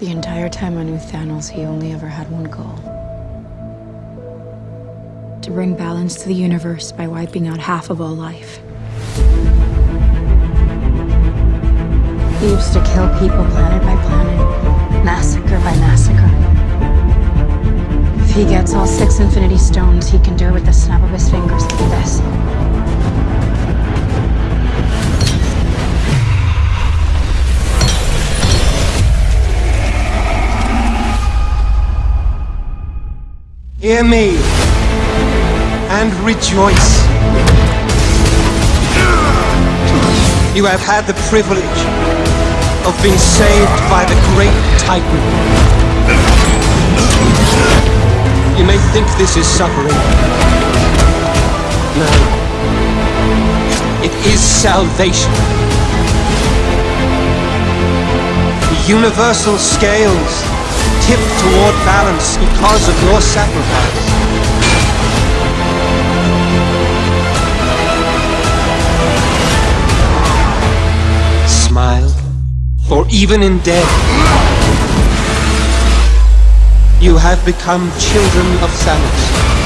The entire time I knew Thanos, he only ever had one goal. To bring balance to the universe by wiping out half of all life. He used to kill people planet by planet, massacre by massacre. If he gets all six Infinity Stones, he can do it with the snap of his fingers Hear me and rejoice. You have had the privilege of being saved by the great Titan. You may think this is suffering. No. It is salvation. The universal scales toward balance because of your sacrifice. Smile, for even in death, you have become children of Thanos.